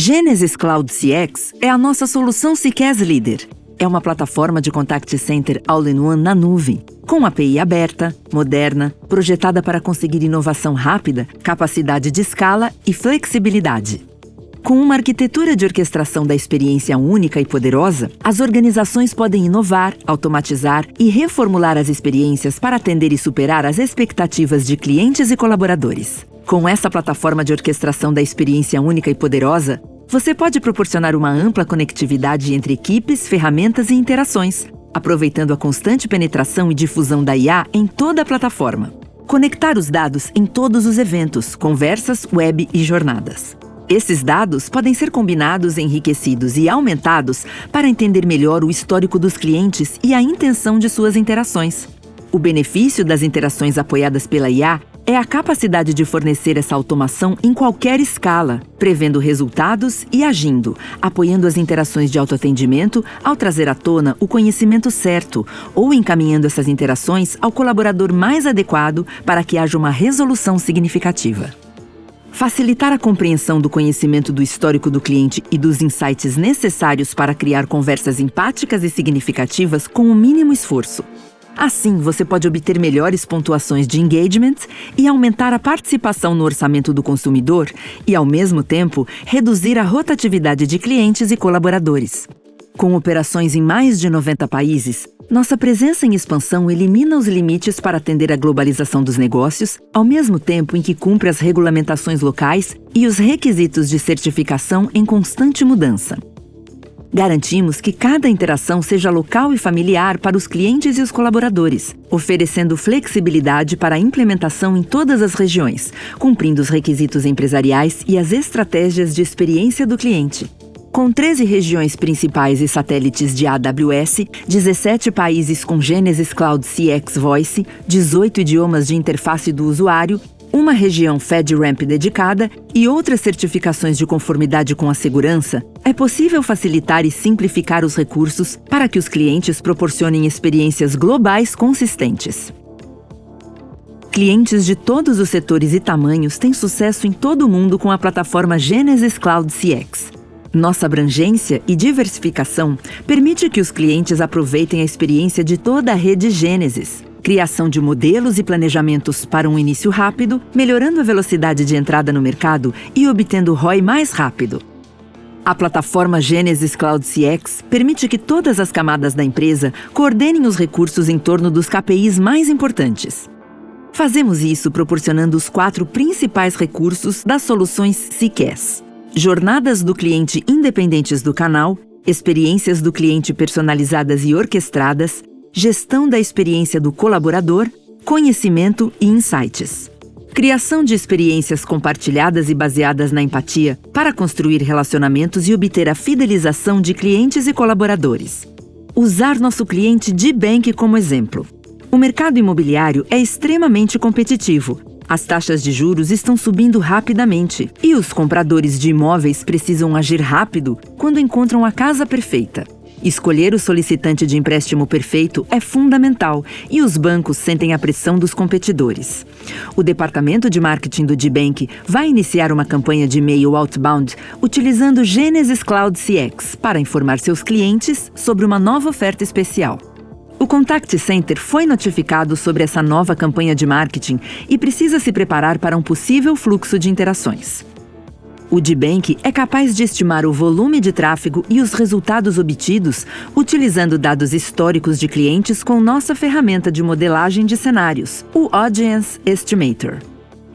Genesis Cloud CX é a nossa solução CCAS Líder. É uma plataforma de contact center all-in-one na nuvem, com API aberta, moderna, projetada para conseguir inovação rápida, capacidade de escala e flexibilidade. Com uma arquitetura de orquestração da experiência única e poderosa, as organizações podem inovar, automatizar e reformular as experiências para atender e superar as expectativas de clientes e colaboradores. Com essa plataforma de orquestração da experiência única e poderosa, você pode proporcionar uma ampla conectividade entre equipes, ferramentas e interações, aproveitando a constante penetração e difusão da IA em toda a plataforma. Conectar os dados em todos os eventos, conversas, web e jornadas. Esses dados podem ser combinados, enriquecidos e aumentados para entender melhor o histórico dos clientes e a intenção de suas interações. O benefício das interações apoiadas pela IA é a capacidade de fornecer essa automação em qualquer escala, prevendo resultados e agindo, apoiando as interações de autoatendimento ao trazer à tona o conhecimento certo ou encaminhando essas interações ao colaborador mais adequado para que haja uma resolução significativa. Facilitar a compreensão do conhecimento do histórico do cliente e dos insights necessários para criar conversas empáticas e significativas com o mínimo esforço. Assim, você pode obter melhores pontuações de engagement e aumentar a participação no orçamento do consumidor e, ao mesmo tempo, reduzir a rotatividade de clientes e colaboradores. Com operações em mais de 90 países, nossa presença em expansão elimina os limites para atender a globalização dos negócios, ao mesmo tempo em que cumpre as regulamentações locais e os requisitos de certificação em constante mudança. Garantimos que cada interação seja local e familiar para os clientes e os colaboradores, oferecendo flexibilidade para a implementação em todas as regiões, cumprindo os requisitos empresariais e as estratégias de experiência do cliente. Com 13 regiões principais e satélites de AWS, 17 países com Genesis Cloud CX Voice, 18 idiomas de interface do usuário uma região FedRAMP dedicada e outras certificações de conformidade com a segurança, é possível facilitar e simplificar os recursos para que os clientes proporcionem experiências globais consistentes. Clientes de todos os setores e tamanhos têm sucesso em todo o mundo com a plataforma Genesis Cloud CX. Nossa abrangência e diversificação permite que os clientes aproveitem a experiência de toda a rede Genesis, criação de modelos e planejamentos para um início rápido, melhorando a velocidade de entrada no mercado e obtendo ROI mais rápido. A plataforma Genesis Cloud CX permite que todas as camadas da empresa coordenem os recursos em torno dos KPIs mais importantes. Fazemos isso proporcionando os quatro principais recursos das soluções CCAS. Jornadas do cliente independentes do canal, experiências do cliente personalizadas e orquestradas, gestão da experiência do colaborador, conhecimento e insights. Criação de experiências compartilhadas e baseadas na empatia para construir relacionamentos e obter a fidelização de clientes e colaboradores. Usar nosso cliente de Bank como exemplo. O mercado imobiliário é extremamente competitivo. As taxas de juros estão subindo rapidamente e os compradores de imóveis precisam agir rápido quando encontram a casa perfeita. Escolher o solicitante de empréstimo perfeito é fundamental e os bancos sentem a pressão dos competidores. O departamento de marketing do D-Bank vai iniciar uma campanha de e-mail outbound utilizando Genesis Cloud CX para informar seus clientes sobre uma nova oferta especial. O Contact Center foi notificado sobre essa nova campanha de marketing e precisa se preparar para um possível fluxo de interações. O D-Bank é capaz de estimar o volume de tráfego e os resultados obtidos utilizando dados históricos de clientes com nossa ferramenta de modelagem de cenários, o Audience Estimator.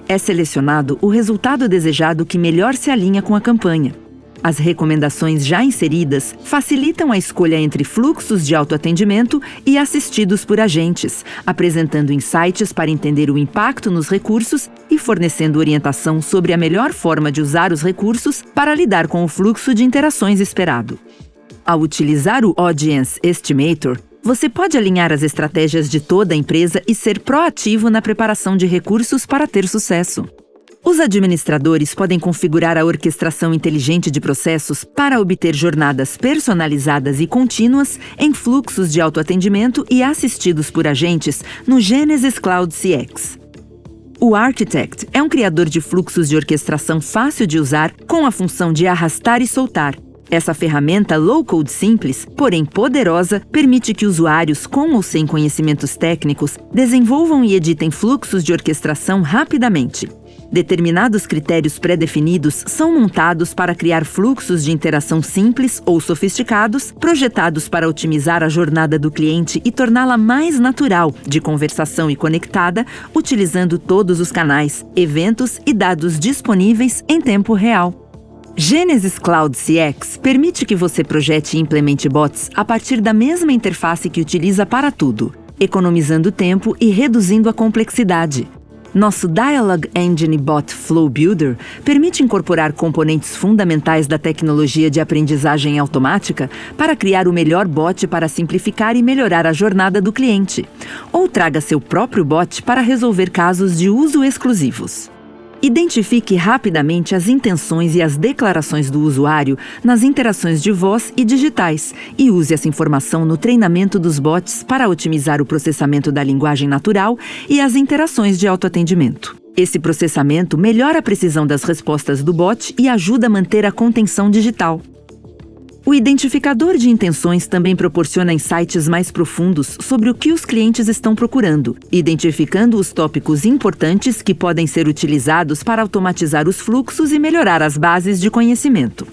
É selecionado o resultado desejado que melhor se alinha com a campanha. As recomendações já inseridas facilitam a escolha entre fluxos de autoatendimento e assistidos por agentes, apresentando insights para entender o impacto nos recursos e fornecendo orientação sobre a melhor forma de usar os recursos para lidar com o fluxo de interações esperado. Ao utilizar o Audience Estimator, você pode alinhar as estratégias de toda a empresa e ser proativo na preparação de recursos para ter sucesso. Os administradores podem configurar a orquestração inteligente de processos para obter jornadas personalizadas e contínuas em fluxos de autoatendimento e assistidos por agentes no Genesis Cloud CX. O Architect é um criador de fluxos de orquestração fácil de usar com a função de arrastar e soltar. Essa ferramenta low-code simples, porém poderosa, permite que usuários com ou sem conhecimentos técnicos desenvolvam e editem fluxos de orquestração rapidamente. Determinados critérios pré-definidos são montados para criar fluxos de interação simples ou sofisticados, projetados para otimizar a jornada do cliente e torná-la mais natural, de conversação e conectada, utilizando todos os canais, eventos e dados disponíveis em tempo real. Genesis Cloud CX permite que você projete e implemente bots a partir da mesma interface que utiliza para tudo, economizando tempo e reduzindo a complexidade. Nosso Dialog Engine Bot Flow Builder permite incorporar componentes fundamentais da tecnologia de aprendizagem automática para criar o melhor bot para simplificar e melhorar a jornada do cliente. Ou traga seu próprio bot para resolver casos de uso exclusivos. Identifique rapidamente as intenções e as declarações do usuário nas interações de voz e digitais e use essa informação no treinamento dos bots para otimizar o processamento da linguagem natural e as interações de autoatendimento. Esse processamento melhora a precisão das respostas do bot e ajuda a manter a contenção digital. O identificador de intenções também proporciona insights mais profundos sobre o que os clientes estão procurando, identificando os tópicos importantes que podem ser utilizados para automatizar os fluxos e melhorar as bases de conhecimento.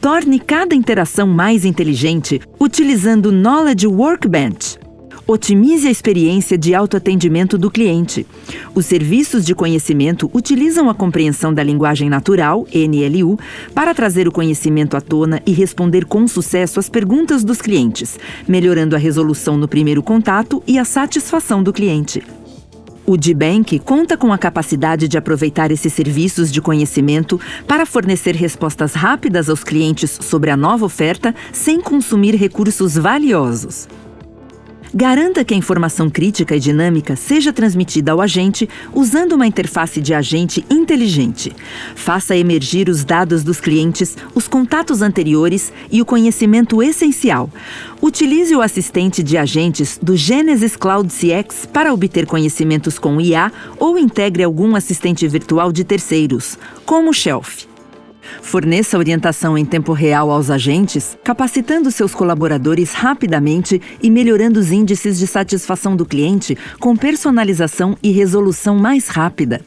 Torne cada interação mais inteligente utilizando Knowledge Workbench, Otimize a experiência de autoatendimento do cliente. Os serviços de conhecimento utilizam a compreensão da linguagem natural, NLU, para trazer o conhecimento à tona e responder com sucesso às perguntas dos clientes, melhorando a resolução no primeiro contato e a satisfação do cliente. O DBank conta com a capacidade de aproveitar esses serviços de conhecimento para fornecer respostas rápidas aos clientes sobre a nova oferta sem consumir recursos valiosos. Garanta que a informação crítica e dinâmica seja transmitida ao agente usando uma interface de agente inteligente. Faça emergir os dados dos clientes, os contatos anteriores e o conhecimento essencial. Utilize o assistente de agentes do Genesis Cloud CX para obter conhecimentos com IA ou integre algum assistente virtual de terceiros, como o Shelf. Forneça orientação em tempo real aos agentes, capacitando seus colaboradores rapidamente e melhorando os índices de satisfação do cliente com personalização e resolução mais rápida.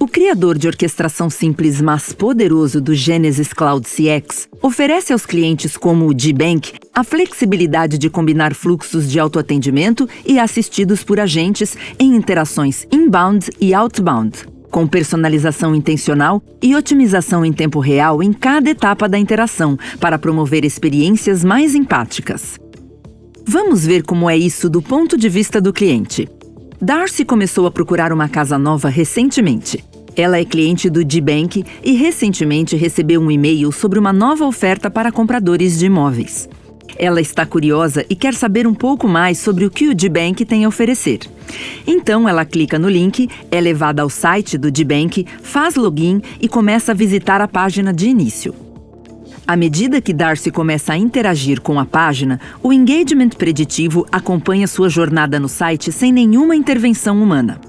O criador de orquestração simples mas poderoso do Genesis Cloud CX oferece aos clientes como o GBank a flexibilidade de combinar fluxos de autoatendimento e assistidos por agentes em interações inbound e outbound com personalização intencional e otimização em tempo real em cada etapa da interação para promover experiências mais empáticas. Vamos ver como é isso do ponto de vista do cliente. Darcy começou a procurar uma casa nova recentemente. Ela é cliente do D-Bank e recentemente recebeu um e-mail sobre uma nova oferta para compradores de imóveis. Ela está curiosa e quer saber um pouco mais sobre o que o D-Bank tem a oferecer. Então ela clica no link, é levada ao site do D-Bank, faz login e começa a visitar a página de início. À medida que Darcy começa a interagir com a página, o engagement preditivo acompanha sua jornada no site sem nenhuma intervenção humana.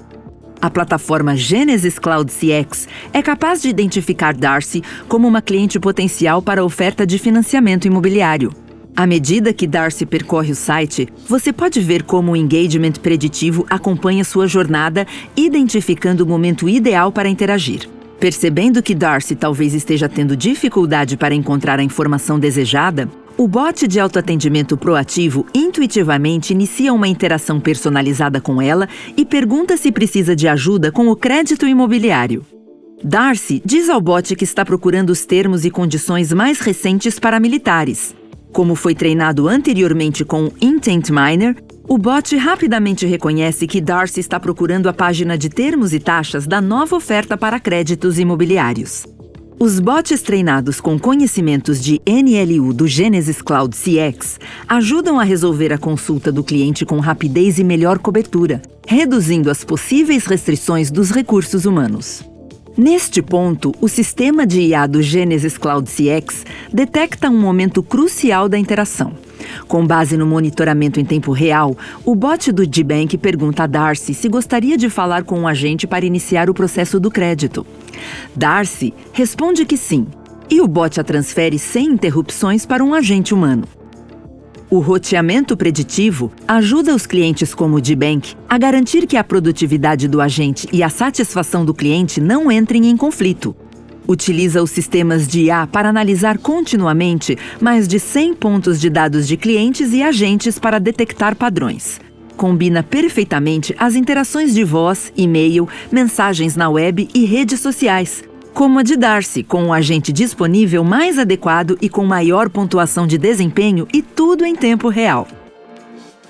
A plataforma Genesis Cloud CX é capaz de identificar Darcy como uma cliente potencial para oferta de financiamento imobiliário. À medida que Darcy percorre o site, você pode ver como o engagement preditivo acompanha sua jornada, identificando o momento ideal para interagir. Percebendo que Darcy talvez esteja tendo dificuldade para encontrar a informação desejada, o bot de autoatendimento proativo intuitivamente inicia uma interação personalizada com ela e pergunta se precisa de ajuda com o crédito imobiliário. Darcy diz ao bot que está procurando os termos e condições mais recentes para militares. Como foi treinado anteriormente com o Intent Miner, o bot rapidamente reconhece que Darcy está procurando a página de termos e taxas da nova oferta para créditos imobiliários. Os bots treinados com conhecimentos de NLU do Genesis Cloud CX ajudam a resolver a consulta do cliente com rapidez e melhor cobertura, reduzindo as possíveis restrições dos recursos humanos. Neste ponto, o sistema de IA do Genesis Cloud CX detecta um momento crucial da interação. Com base no monitoramento em tempo real, o bot do GBank pergunta a Darcy se gostaria de falar com um agente para iniciar o processo do crédito. Darcy responde que sim, e o bot a transfere sem interrupções para um agente humano. O roteamento preditivo ajuda os clientes como o D-Bank a garantir que a produtividade do agente e a satisfação do cliente não entrem em conflito. Utiliza os sistemas de IA para analisar continuamente mais de 100 pontos de dados de clientes e agentes para detectar padrões. Combina perfeitamente as interações de voz, e-mail, mensagens na web e redes sociais, como a de Darcy, com o agente disponível mais adequado e com maior pontuação de desempenho e tudo em tempo real.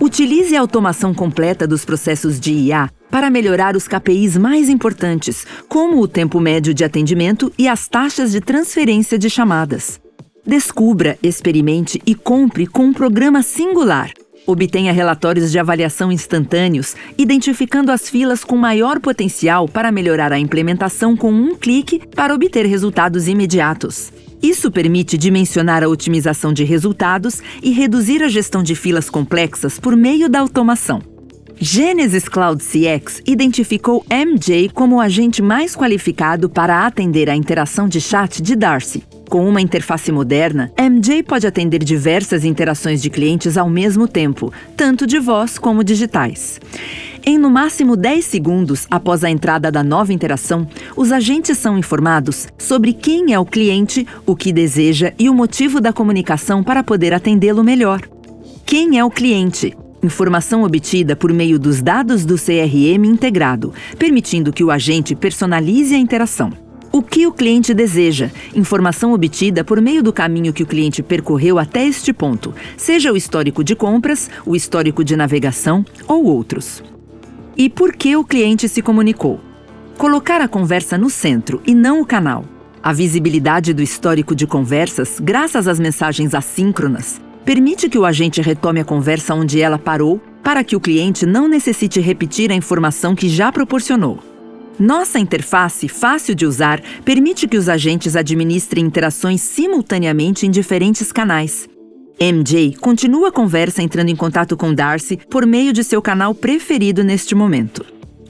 Utilize a automação completa dos processos de IA para melhorar os KPIs mais importantes, como o tempo médio de atendimento e as taxas de transferência de chamadas. Descubra, experimente e compre com um programa singular Obtenha relatórios de avaliação instantâneos, identificando as filas com maior potencial para melhorar a implementação com um clique para obter resultados imediatos. Isso permite dimensionar a otimização de resultados e reduzir a gestão de filas complexas por meio da automação. Genesis Cloud CX identificou MJ como o agente mais qualificado para atender a interação de chat de Darcy. Com uma interface moderna, MJ pode atender diversas interações de clientes ao mesmo tempo, tanto de voz como digitais. Em no máximo 10 segundos após a entrada da nova interação, os agentes são informados sobre quem é o cliente, o que deseja e o motivo da comunicação para poder atendê-lo melhor. Quem é o cliente? Informação obtida por meio dos dados do CRM integrado, permitindo que o agente personalize a interação. O que o cliente deseja? Informação obtida por meio do caminho que o cliente percorreu até este ponto, seja o histórico de compras, o histórico de navegação ou outros. E por que o cliente se comunicou? Colocar a conversa no centro e não o canal. A visibilidade do histórico de conversas, graças às mensagens assíncronas, permite que o agente retome a conversa onde ela parou para que o cliente não necessite repetir a informação que já proporcionou. Nossa interface, fácil de usar, permite que os agentes administrem interações simultaneamente em diferentes canais. MJ continua a conversa entrando em contato com Darcy por meio de seu canal preferido neste momento.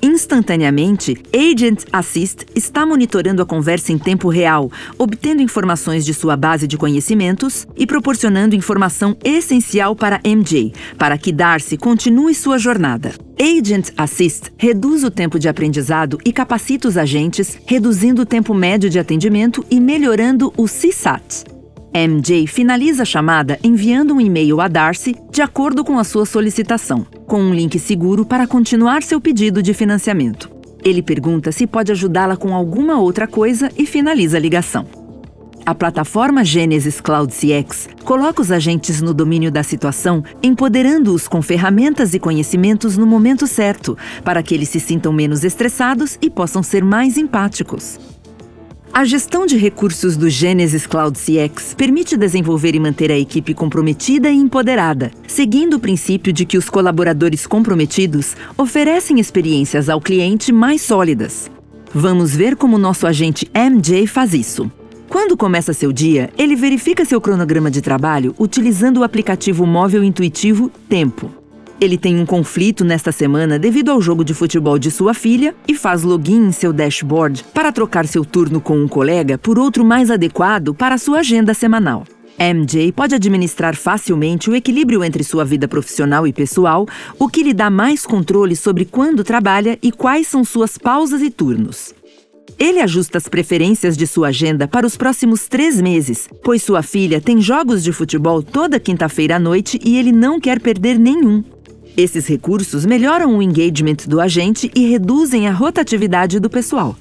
Instantaneamente, Agent Assist está monitorando a conversa em tempo real, obtendo informações de sua base de conhecimentos e proporcionando informação essencial para MJ, para que Darcy continue sua jornada. Agent Assist reduz o tempo de aprendizado e capacita os agentes, reduzindo o tempo médio de atendimento e melhorando o CSAT. MJ finaliza a chamada enviando um e-mail a Darcy de acordo com a sua solicitação, com um link seguro para continuar seu pedido de financiamento. Ele pergunta se pode ajudá-la com alguma outra coisa e finaliza a ligação. A plataforma Genesis Cloud CX coloca os agentes no domínio da situação, empoderando-os com ferramentas e conhecimentos no momento certo, para que eles se sintam menos estressados e possam ser mais empáticos. A gestão de recursos do Genesis Cloud CX permite desenvolver e manter a equipe comprometida e empoderada, seguindo o princípio de que os colaboradores comprometidos oferecem experiências ao cliente mais sólidas. Vamos ver como nosso agente MJ faz isso. Quando começa seu dia, ele verifica seu cronograma de trabalho utilizando o aplicativo móvel intuitivo Tempo. Ele tem um conflito nesta semana devido ao jogo de futebol de sua filha e faz login em seu dashboard para trocar seu turno com um colega por outro mais adequado para sua agenda semanal. MJ pode administrar facilmente o equilíbrio entre sua vida profissional e pessoal, o que lhe dá mais controle sobre quando trabalha e quais são suas pausas e turnos. Ele ajusta as preferências de sua agenda para os próximos três meses, pois sua filha tem jogos de futebol toda quinta-feira à noite e ele não quer perder nenhum. Esses recursos melhoram o engagement do agente e reduzem a rotatividade do pessoal.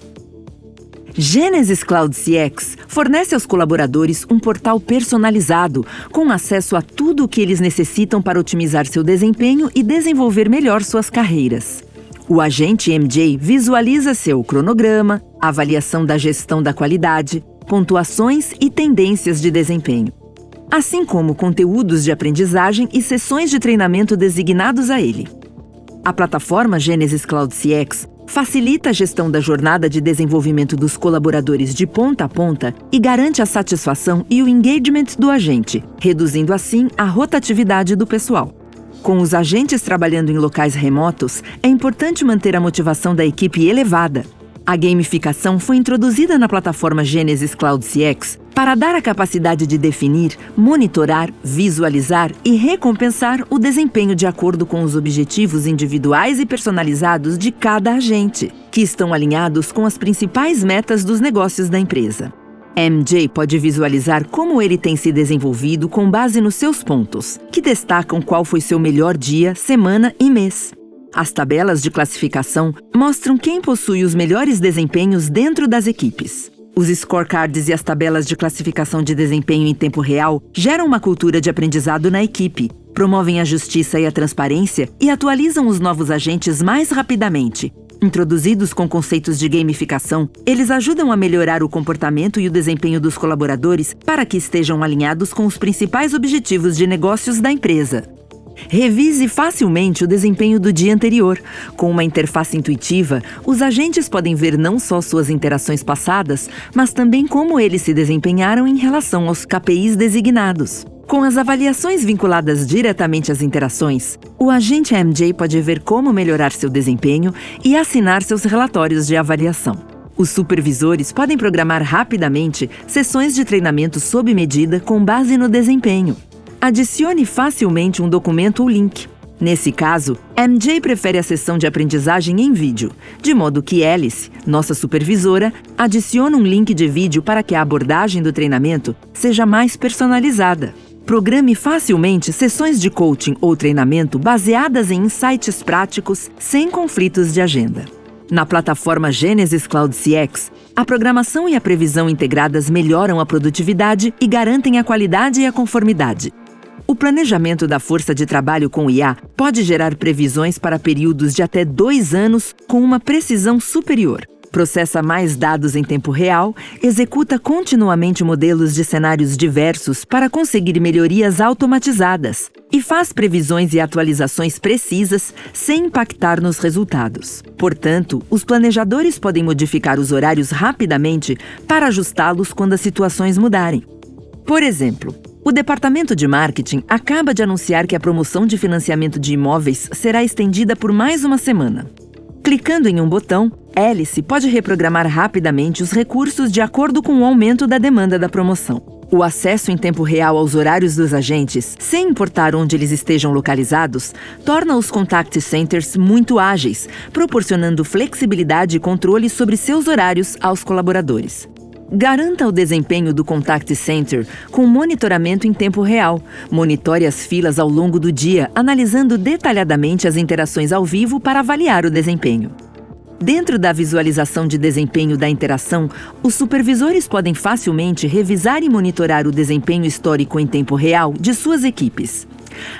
Genesis Cloud CX fornece aos colaboradores um portal personalizado, com acesso a tudo o que eles necessitam para otimizar seu desempenho e desenvolver melhor suas carreiras. O agente MJ visualiza seu cronograma, avaliação da gestão da qualidade, pontuações e tendências de desempenho assim como conteúdos de aprendizagem e sessões de treinamento designados a ele. A plataforma Genesis Cloud CX facilita a gestão da jornada de desenvolvimento dos colaboradores de ponta a ponta e garante a satisfação e o engagement do agente, reduzindo assim a rotatividade do pessoal. Com os agentes trabalhando em locais remotos, é importante manter a motivação da equipe elevada. A gamificação foi introduzida na plataforma Genesis Cloud CX para dar a capacidade de definir, monitorar, visualizar e recompensar o desempenho de acordo com os objetivos individuais e personalizados de cada agente, que estão alinhados com as principais metas dos negócios da empresa. MJ pode visualizar como ele tem se desenvolvido com base nos seus pontos, que destacam qual foi seu melhor dia, semana e mês. As tabelas de classificação mostram quem possui os melhores desempenhos dentro das equipes. Os scorecards e as tabelas de classificação de desempenho em tempo real geram uma cultura de aprendizado na equipe, promovem a justiça e a transparência e atualizam os novos agentes mais rapidamente, Introduzidos com conceitos de gamificação, eles ajudam a melhorar o comportamento e o desempenho dos colaboradores para que estejam alinhados com os principais objetivos de negócios da empresa. Revise facilmente o desempenho do dia anterior. Com uma interface intuitiva, os agentes podem ver não só suas interações passadas, mas também como eles se desempenharam em relação aos KPIs designados. Com as avaliações vinculadas diretamente às interações, o agente MJ pode ver como melhorar seu desempenho e assinar seus relatórios de avaliação. Os supervisores podem programar rapidamente sessões de treinamento sob medida com base no desempenho. Adicione facilmente um documento ou link. Nesse caso, MJ prefere a sessão de aprendizagem em vídeo, de modo que Alice, nossa supervisora, adiciona um link de vídeo para que a abordagem do treinamento seja mais personalizada. Programe facilmente sessões de coaching ou treinamento baseadas em insights práticos, sem conflitos de agenda. Na plataforma Genesis Cloud CX, a programação e a previsão integradas melhoram a produtividade e garantem a qualidade e a conformidade. Planejamento da força de trabalho com IA pode gerar previsões para períodos de até dois anos com uma precisão superior processa mais dados em tempo real, executa continuamente modelos de cenários diversos para conseguir melhorias automatizadas e faz previsões e atualizações precisas sem impactar nos resultados. Portanto, os planejadores podem modificar os horários rapidamente para ajustá-los quando as situações mudarem. Por exemplo, o departamento de marketing acaba de anunciar que a promoção de financiamento de imóveis será estendida por mais uma semana. Clicando em um botão, Alice pode reprogramar rapidamente os recursos de acordo com o aumento da demanda da promoção. O acesso em tempo real aos horários dos agentes, sem importar onde eles estejam localizados, torna os contact centers muito ágeis, proporcionando flexibilidade e controle sobre seus horários aos colaboradores. Garanta o desempenho do Contact Center com monitoramento em tempo real. Monitore as filas ao longo do dia, analisando detalhadamente as interações ao vivo para avaliar o desempenho. Dentro da visualização de desempenho da interação, os supervisores podem facilmente revisar e monitorar o desempenho histórico em tempo real de suas equipes.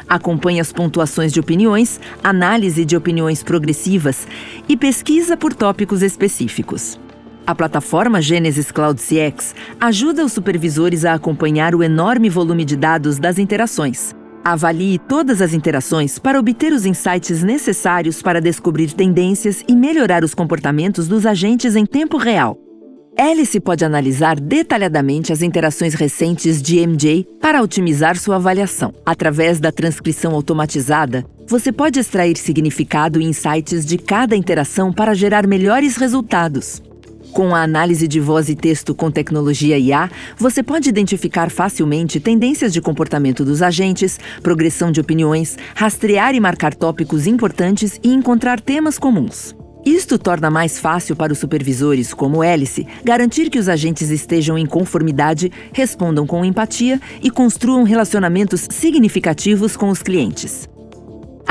Acompanhe as pontuações de opiniões, análise de opiniões progressivas e pesquisa por tópicos específicos. A plataforma Genesis Cloud CX ajuda os supervisores a acompanhar o enorme volume de dados das interações Avalie todas as interações para obter os insights necessários para descobrir tendências e melhorar os comportamentos dos agentes em tempo real. Alice pode analisar detalhadamente as interações recentes de MJ para otimizar sua avaliação. Através da transcrição automatizada, você pode extrair significado e insights de cada interação para gerar melhores resultados. Com a análise de voz e texto com tecnologia IA, você pode identificar facilmente tendências de comportamento dos agentes, progressão de opiniões, rastrear e marcar tópicos importantes e encontrar temas comuns. Isto torna mais fácil para os supervisores, como Hélice, garantir que os agentes estejam em conformidade, respondam com empatia e construam relacionamentos significativos com os clientes.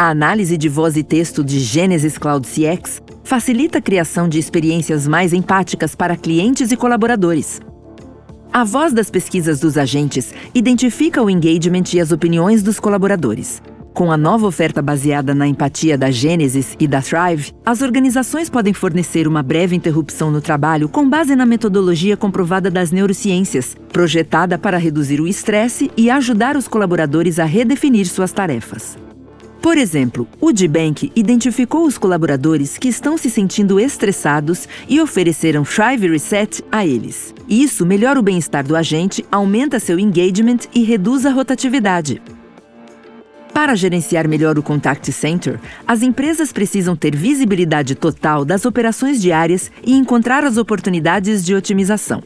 A análise de voz e texto de Genesis Cloud CX facilita a criação de experiências mais empáticas para clientes e colaboradores. A voz das pesquisas dos agentes identifica o engagement e as opiniões dos colaboradores. Com a nova oferta baseada na empatia da Genesis e da Thrive, as organizações podem fornecer uma breve interrupção no trabalho com base na metodologia comprovada das neurociências, projetada para reduzir o estresse e ajudar os colaboradores a redefinir suas tarefas. Por exemplo, o D-Bank identificou os colaboradores que estão se sentindo estressados e ofereceram Thrive Reset a eles. Isso melhora o bem-estar do agente, aumenta seu engagement e reduz a rotatividade. Para gerenciar melhor o Contact Center, as empresas precisam ter visibilidade total das operações diárias e encontrar as oportunidades de otimização.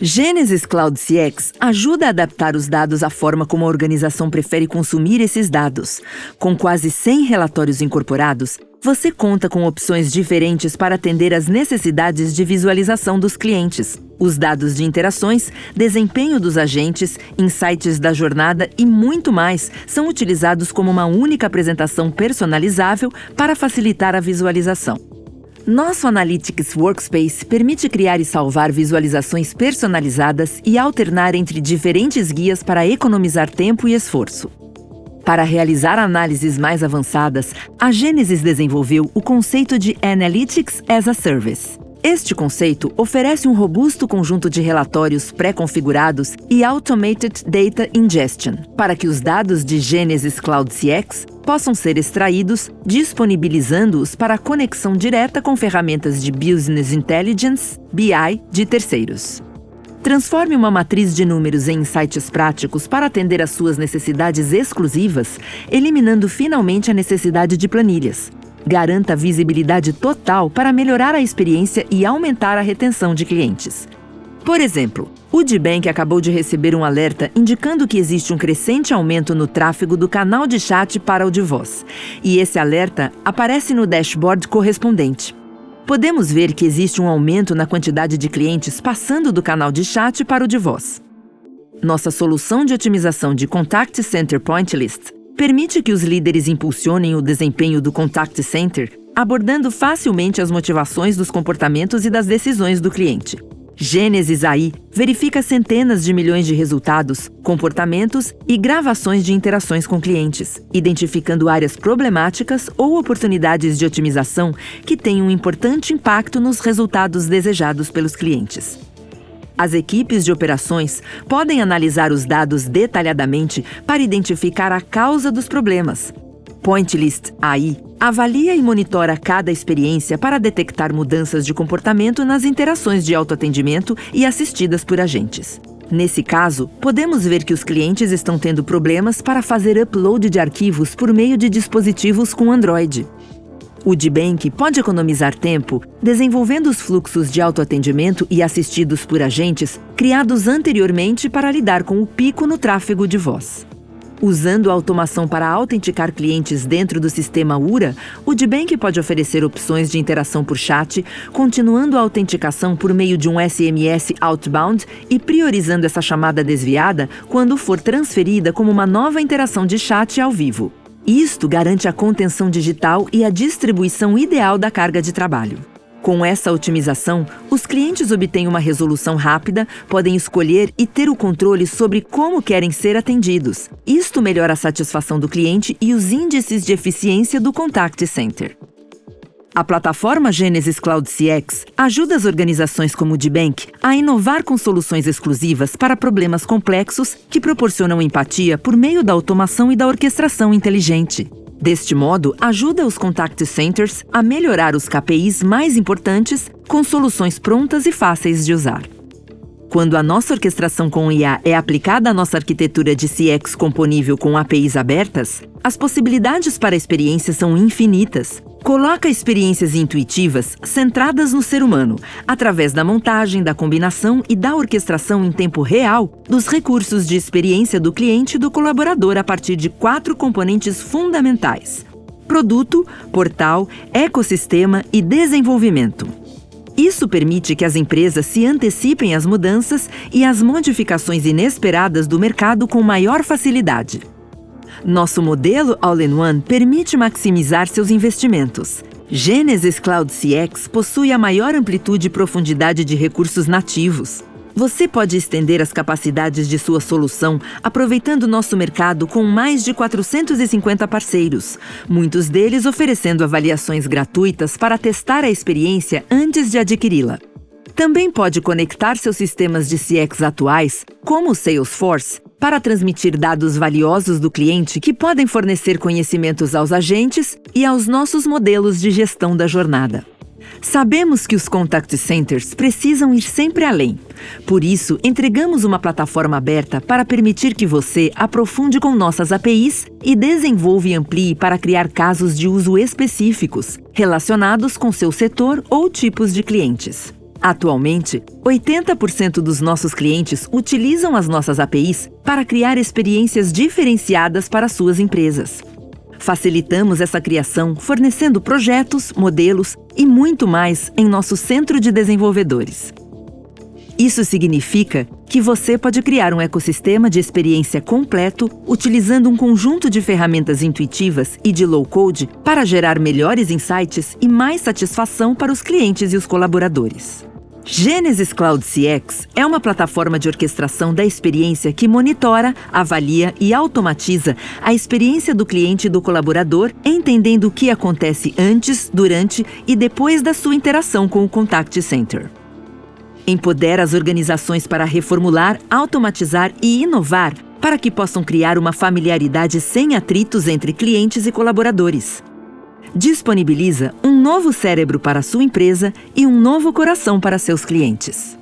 Genesis Cloud CX ajuda a adaptar os dados à forma como a organização prefere consumir esses dados. Com quase 100 relatórios incorporados, você conta com opções diferentes para atender às necessidades de visualização dos clientes. Os dados de interações, desempenho dos agentes, insights da jornada e muito mais são utilizados como uma única apresentação personalizável para facilitar a visualização. Nosso Analytics Workspace permite criar e salvar visualizações personalizadas e alternar entre diferentes guias para economizar tempo e esforço. Para realizar análises mais avançadas, a Genesis desenvolveu o conceito de Analytics as a Service. Este conceito oferece um robusto conjunto de relatórios pré-configurados e Automated Data Ingestion para que os dados de Genesis Cloud CX possam ser extraídos, disponibilizando-os para conexão direta com ferramentas de Business Intelligence, BI, de terceiros. Transforme uma matriz de números em insights práticos para atender às suas necessidades exclusivas, eliminando finalmente a necessidade de planilhas. Garanta visibilidade total para melhorar a experiência e aumentar a retenção de clientes. Por exemplo, o D-Bank acabou de receber um alerta indicando que existe um crescente aumento no tráfego do canal de chat para o de voz, e esse alerta aparece no dashboard correspondente. Podemos ver que existe um aumento na quantidade de clientes passando do canal de chat para o de voz. Nossa solução de otimização de Contact Center Point List permite que os líderes impulsionem o desempenho do Contact Center, abordando facilmente as motivações dos comportamentos e das decisões do cliente. Gênesis AI verifica centenas de milhões de resultados, comportamentos e gravações de interações com clientes, identificando áreas problemáticas ou oportunidades de otimização que têm um importante impacto nos resultados desejados pelos clientes. As equipes de operações podem analisar os dados detalhadamente para identificar a causa dos problemas, Pointlist AI avalia e monitora cada experiência para detectar mudanças de comportamento nas interações de autoatendimento e assistidas por agentes. Nesse caso, podemos ver que os clientes estão tendo problemas para fazer upload de arquivos por meio de dispositivos com Android. O D-Bank pode economizar tempo desenvolvendo os fluxos de autoatendimento e assistidos por agentes criados anteriormente para lidar com o pico no tráfego de voz. Usando a automação para autenticar clientes dentro do sistema URA, o DBank pode oferecer opções de interação por chat, continuando a autenticação por meio de um SMS outbound e priorizando essa chamada desviada quando for transferida como uma nova interação de chat ao vivo. Isto garante a contenção digital e a distribuição ideal da carga de trabalho. Com essa otimização, os clientes obtêm uma resolução rápida, podem escolher e ter o controle sobre como querem ser atendidos. Isto melhora a satisfação do cliente e os índices de eficiência do Contact Center. A plataforma Genesis Cloud CX ajuda as organizações como o D-Bank a inovar com soluções exclusivas para problemas complexos que proporcionam empatia por meio da automação e da orquestração inteligente. Deste modo, ajuda os contact centers a melhorar os KPIs mais importantes com soluções prontas e fáceis de usar. Quando a nossa orquestração com IA é aplicada à nossa arquitetura de CX componível com APIs abertas, as possibilidades para a experiência são infinitas, Coloca experiências intuitivas centradas no ser humano, através da montagem, da combinação e da orquestração em tempo real dos recursos de experiência do cliente e do colaborador a partir de quatro componentes fundamentais: produto, portal, ecossistema e desenvolvimento. Isso permite que as empresas se antecipem às mudanças e às modificações inesperadas do mercado com maior facilidade. Nosso modelo All-in-One permite maximizar seus investimentos. Genesis Cloud CX possui a maior amplitude e profundidade de recursos nativos. Você pode estender as capacidades de sua solução aproveitando nosso mercado com mais de 450 parceiros, muitos deles oferecendo avaliações gratuitas para testar a experiência antes de adquiri-la. Também pode conectar seus sistemas de CX atuais, como o Salesforce, para transmitir dados valiosos do cliente que podem fornecer conhecimentos aos agentes e aos nossos modelos de gestão da jornada. Sabemos que os contact centers precisam ir sempre além. Por isso, entregamos uma plataforma aberta para permitir que você aprofunde com nossas APIs e desenvolva e amplie para criar casos de uso específicos, relacionados com seu setor ou tipos de clientes. Atualmente, 80% dos nossos clientes utilizam as nossas APIs para criar experiências diferenciadas para suas empresas. Facilitamos essa criação fornecendo projetos, modelos e muito mais em nosso centro de desenvolvedores. Isso significa que você pode criar um ecossistema de experiência completo utilizando um conjunto de ferramentas intuitivas e de low-code para gerar melhores insights e mais satisfação para os clientes e os colaboradores. Genesis Cloud CX é uma plataforma de orquestração da experiência que monitora, avalia e automatiza a experiência do cliente e do colaborador, entendendo o que acontece antes, durante e depois da sua interação com o Contact Center. Empodera as organizações para reformular, automatizar e inovar para que possam criar uma familiaridade sem atritos entre clientes e colaboradores disponibiliza um novo cérebro para sua empresa e um novo coração para seus clientes.